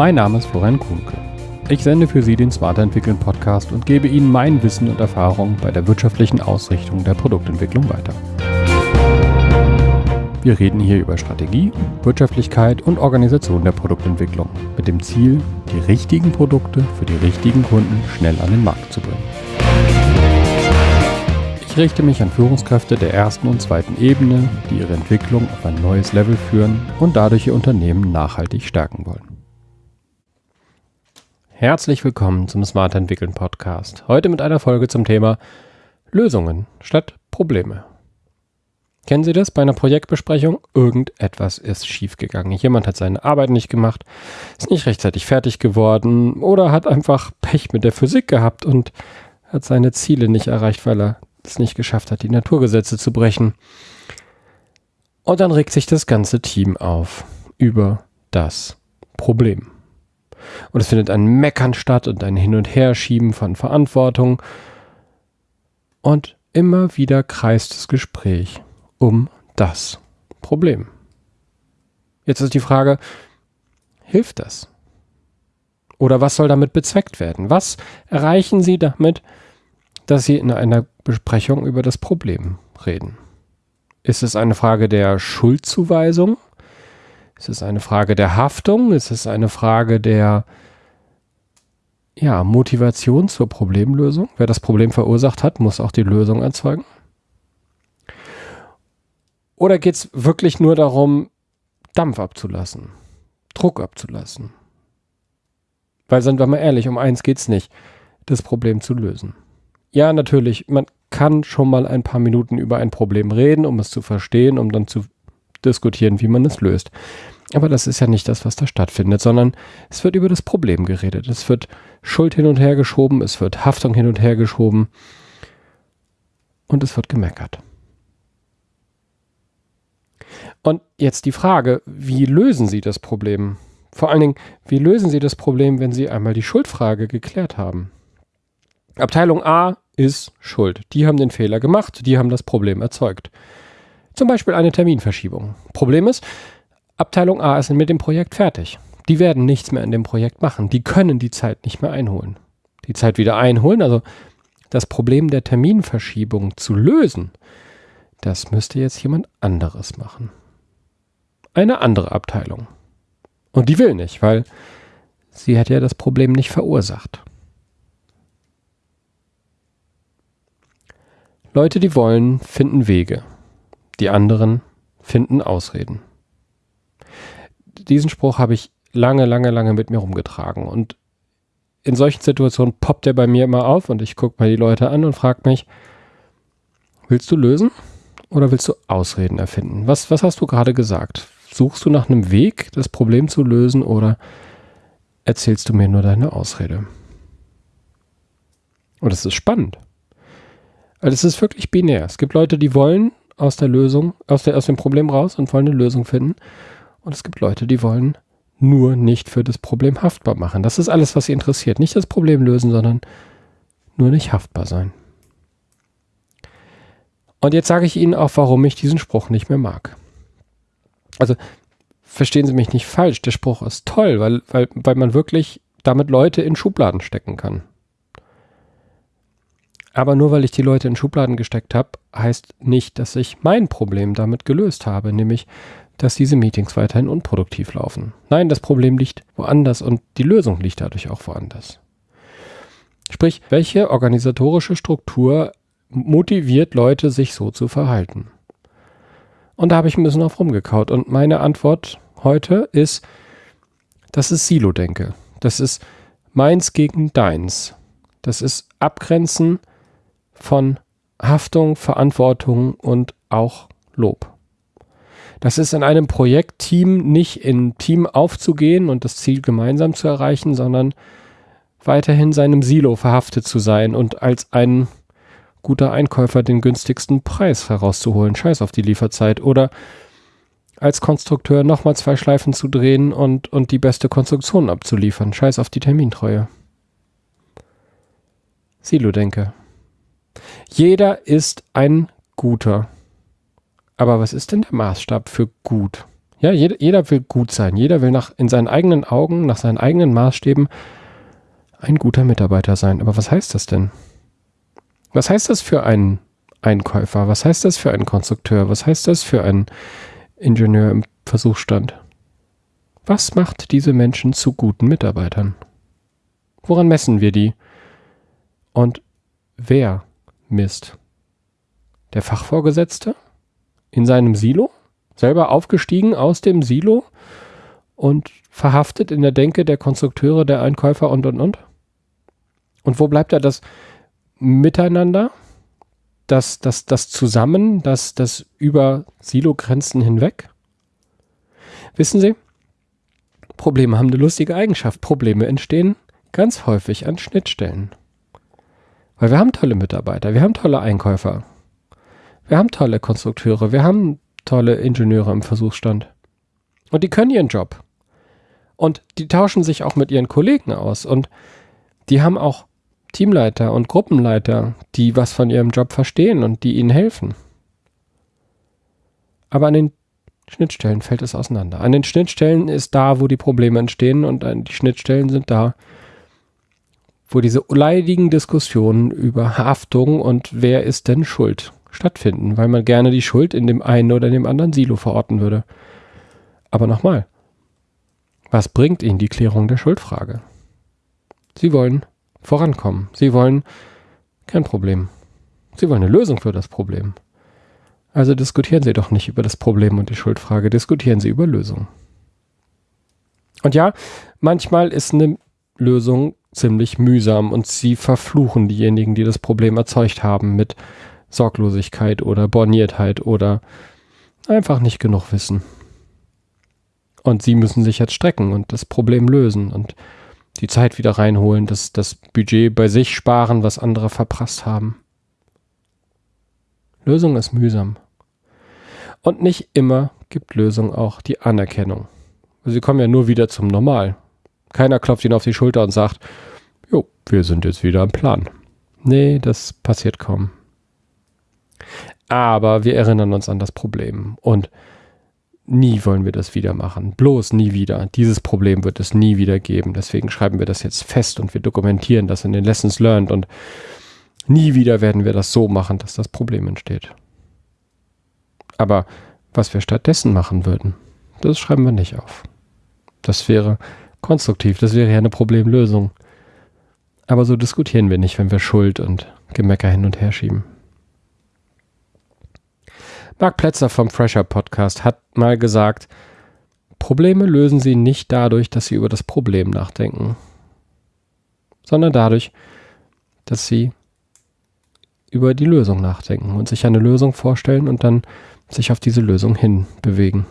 Mein Name ist Florian Kuhnke. Ich sende für Sie den Smarter Entwickeln Podcast und gebe Ihnen mein Wissen und Erfahrung bei der wirtschaftlichen Ausrichtung der Produktentwicklung weiter. Wir reden hier über Strategie, Wirtschaftlichkeit und Organisation der Produktentwicklung mit dem Ziel, die richtigen Produkte für die richtigen Kunden schnell an den Markt zu bringen. Ich richte mich an Führungskräfte der ersten und zweiten Ebene, die ihre Entwicklung auf ein neues Level führen und dadurch ihr Unternehmen nachhaltig stärken wollen. Herzlich willkommen zum Smart Entwickeln Podcast. Heute mit einer Folge zum Thema Lösungen statt Probleme. Kennen Sie das bei einer Projektbesprechung? Irgendetwas ist schiefgegangen. Jemand hat seine Arbeit nicht gemacht, ist nicht rechtzeitig fertig geworden oder hat einfach Pech mit der Physik gehabt und hat seine Ziele nicht erreicht, weil er es nicht geschafft hat, die Naturgesetze zu brechen. Und dann regt sich das ganze Team auf über das Problem. Und es findet ein Meckern statt und ein Hin- und Herschieben von Verantwortung. Und immer wieder kreist das Gespräch um das Problem. Jetzt ist die Frage, hilft das? Oder was soll damit bezweckt werden? Was erreichen Sie damit, dass Sie in einer Besprechung über das Problem reden? Ist es eine Frage der Schuldzuweisung? Ist es eine Frage der Haftung? Ist es eine Frage der ja, Motivation zur Problemlösung? Wer das Problem verursacht hat, muss auch die Lösung erzeugen. Oder geht es wirklich nur darum, Dampf abzulassen, Druck abzulassen? Weil, sind wir mal ehrlich, um eins geht es nicht, das Problem zu lösen. Ja, natürlich, man kann schon mal ein paar Minuten über ein Problem reden, um es zu verstehen, um dann zu diskutieren, wie man es löst. Aber das ist ja nicht das, was da stattfindet, sondern es wird über das Problem geredet. Es wird Schuld hin und her geschoben, es wird Haftung hin und her geschoben und es wird gemeckert. Und jetzt die Frage, wie lösen Sie das Problem? Vor allen Dingen, wie lösen Sie das Problem, wenn Sie einmal die Schuldfrage geklärt haben? Abteilung A ist schuld. Die haben den Fehler gemacht, die haben das Problem erzeugt. Zum Beispiel eine Terminverschiebung. Problem ist, Abteilung A ist mit dem Projekt fertig. Die werden nichts mehr in dem Projekt machen. Die können die Zeit nicht mehr einholen. Die Zeit wieder einholen, also das Problem der Terminverschiebung zu lösen, das müsste jetzt jemand anderes machen eine andere Abteilung. Und die will nicht, weil sie hat ja das Problem nicht verursacht. Leute, die wollen, finden Wege. Die anderen finden Ausreden. Diesen Spruch habe ich lange, lange, lange mit mir rumgetragen. Und in solchen Situationen poppt er bei mir immer auf und ich gucke mal die Leute an und frage mich, willst du lösen oder willst du Ausreden erfinden? Was, was hast du gerade gesagt? Suchst du nach einem Weg, das Problem zu lösen oder erzählst du mir nur deine Ausrede? Und es ist spannend. Also es ist wirklich binär. Es gibt Leute, die wollen aus der Lösung, aus, der, aus dem Problem raus und wollen eine Lösung finden. Und es gibt Leute, die wollen nur nicht für das Problem haftbar machen. Das ist alles, was sie interessiert. Nicht das Problem lösen, sondern nur nicht haftbar sein. Und jetzt sage ich Ihnen auch, warum ich diesen Spruch nicht mehr mag also verstehen Sie mich nicht falsch, der Spruch ist toll, weil, weil, weil man wirklich damit Leute in Schubladen stecken kann. Aber nur weil ich die Leute in Schubladen gesteckt habe, heißt nicht, dass ich mein Problem damit gelöst habe, nämlich, dass diese Meetings weiterhin unproduktiv laufen. Nein, das Problem liegt woanders und die Lösung liegt dadurch auch woanders. Sprich, welche organisatorische Struktur motiviert Leute, sich so zu verhalten? Und da habe ich ein bisschen auf rumgekaut. Und meine Antwort heute ist, das ist Silo-Denke. Das ist meins gegen deins. Das ist Abgrenzen von Haftung, Verantwortung und auch Lob. Das ist in einem Projektteam nicht im Team aufzugehen und das Ziel gemeinsam zu erreichen, sondern weiterhin seinem Silo verhaftet zu sein und als ein guter Einkäufer den günstigsten Preis herauszuholen. Scheiß auf die Lieferzeit. Oder als Konstrukteur nochmal zwei Schleifen zu drehen und, und die beste Konstruktion abzuliefern. Scheiß auf die Termintreue. Silo-Denke. Jeder ist ein guter. Aber was ist denn der Maßstab für gut? Ja, jeder, jeder will gut sein. Jeder will nach, in seinen eigenen Augen, nach seinen eigenen Maßstäben ein guter Mitarbeiter sein. Aber was heißt das denn? Was heißt das für einen Einkäufer? Was heißt das für einen Konstrukteur? Was heißt das für einen Ingenieur im Versuchsstand? Was macht diese Menschen zu guten Mitarbeitern? Woran messen wir die? Und wer misst? Der Fachvorgesetzte? In seinem Silo? Selber aufgestiegen aus dem Silo und verhaftet in der Denke der Konstrukteure, der Einkäufer und und und? Und wo bleibt da das Miteinander, das, das, das Zusammen, das, das über Silogrenzen hinweg? Wissen Sie, Probleme haben eine lustige Eigenschaft. Probleme entstehen ganz häufig an Schnittstellen. Weil wir haben tolle Mitarbeiter, wir haben tolle Einkäufer, wir haben tolle Konstrukteure, wir haben tolle Ingenieure im Versuchsstand. Und die können ihren Job. Und die tauschen sich auch mit ihren Kollegen aus. Und die haben auch Teamleiter und Gruppenleiter, die was von ihrem Job verstehen und die ihnen helfen. Aber an den Schnittstellen fällt es auseinander. An den Schnittstellen ist da, wo die Probleme entstehen und die Schnittstellen sind da, wo diese leidigen Diskussionen über Haftung und wer ist denn schuld stattfinden, weil man gerne die Schuld in dem einen oder dem anderen Silo verorten würde. Aber nochmal, was bringt Ihnen die Klärung der Schuldfrage? Sie wollen vorankommen. Sie wollen kein Problem. Sie wollen eine Lösung für das Problem. Also diskutieren Sie doch nicht über das Problem und die Schuldfrage, diskutieren Sie über Lösungen. Und ja, manchmal ist eine Lösung ziemlich mühsam und Sie verfluchen diejenigen, die das Problem erzeugt haben mit Sorglosigkeit oder Borniertheit oder einfach nicht genug Wissen. Und Sie müssen sich jetzt strecken und das Problem lösen und die Zeit wieder reinholen, das, das Budget bei sich sparen, was andere verprasst haben. Lösung ist mühsam. Und nicht immer gibt Lösung auch die Anerkennung. Sie kommen ja nur wieder zum Normal. Keiner klopft ihnen auf die Schulter und sagt, jo, wir sind jetzt wieder im Plan. Nee, das passiert kaum. Aber wir erinnern uns an das Problem und nie wollen wir das wieder machen. Bloß nie wieder. Dieses Problem wird es nie wieder geben. Deswegen schreiben wir das jetzt fest und wir dokumentieren das in den Lessons Learned und nie wieder werden wir das so machen, dass das Problem entsteht. Aber was wir stattdessen machen würden, das schreiben wir nicht auf. Das wäre konstruktiv, das wäre ja eine Problemlösung. Aber so diskutieren wir nicht, wenn wir Schuld und Gemecker hin und her schieben. Mark Plätzer vom Fresher Podcast hat mal gesagt, Probleme lösen Sie nicht dadurch, dass Sie über das Problem nachdenken, sondern dadurch, dass Sie über die Lösung nachdenken und sich eine Lösung vorstellen und dann sich auf diese Lösung hin bewegen.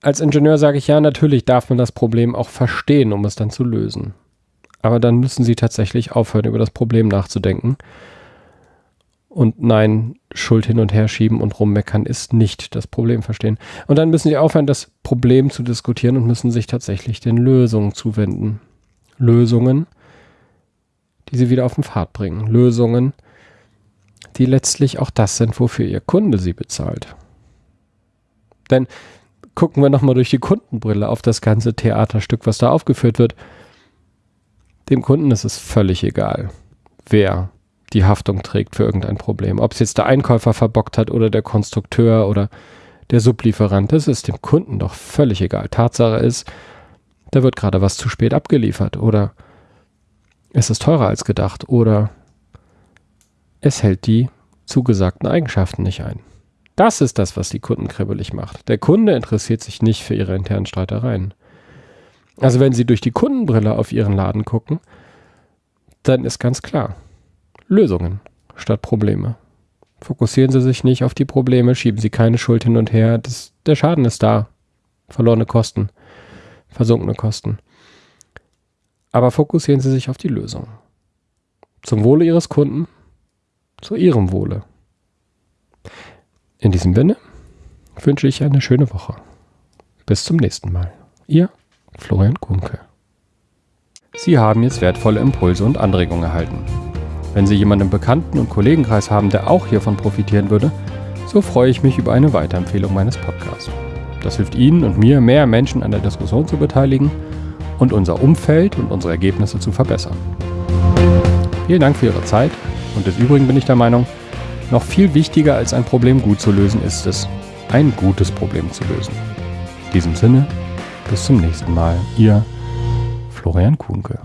Als Ingenieur sage ich ja, natürlich darf man das Problem auch verstehen, um es dann zu lösen. Aber dann müssen Sie tatsächlich aufhören, über das Problem nachzudenken. Und nein, Schuld hin und her schieben und rummeckern ist nicht das Problem verstehen. Und dann müssen Sie aufhören, das Problem zu diskutieren und müssen sich tatsächlich den Lösungen zuwenden. Lösungen, die Sie wieder auf den Pfad bringen. Lösungen, die letztlich auch das sind, wofür Ihr Kunde Sie bezahlt. Denn gucken wir nochmal durch die Kundenbrille auf das ganze Theaterstück, was da aufgeführt wird. Dem Kunden ist es völlig egal, wer die Haftung trägt für irgendein Problem. Ob es jetzt der Einkäufer verbockt hat oder der Konstrukteur oder der Sublieferant, das ist dem Kunden doch völlig egal. Tatsache ist, da wird gerade was zu spät abgeliefert oder es ist teurer als gedacht oder es hält die zugesagten Eigenschaften nicht ein. Das ist das, was die Kunden kribbelig macht. Der Kunde interessiert sich nicht für ihre internen Streitereien. Also wenn Sie durch die Kundenbrille auf Ihren Laden gucken, dann ist ganz klar, Lösungen statt Probleme. Fokussieren Sie sich nicht auf die Probleme, schieben Sie keine Schuld hin und her. Das, der Schaden ist da. Verlorene Kosten, versunkene Kosten. Aber fokussieren Sie sich auf die Lösung. Zum Wohle Ihres Kunden zu Ihrem Wohle. In diesem Sinne wünsche ich eine schöne Woche. Bis zum nächsten Mal. Ihr Florian Kunke. Sie haben jetzt wertvolle Impulse und Anregungen erhalten. Wenn Sie jemanden im Bekannten- und Kollegenkreis haben, der auch hiervon profitieren würde, so freue ich mich über eine Weiterempfehlung meines Podcasts. Das hilft Ihnen und mir, mehr Menschen an der Diskussion zu beteiligen und unser Umfeld und unsere Ergebnisse zu verbessern. Vielen Dank für Ihre Zeit und des Übrigen bin ich der Meinung, noch viel wichtiger als ein Problem gut zu lösen ist es, ein gutes Problem zu lösen. In diesem Sinne, bis zum nächsten Mal. Ihr Florian Kuhnke.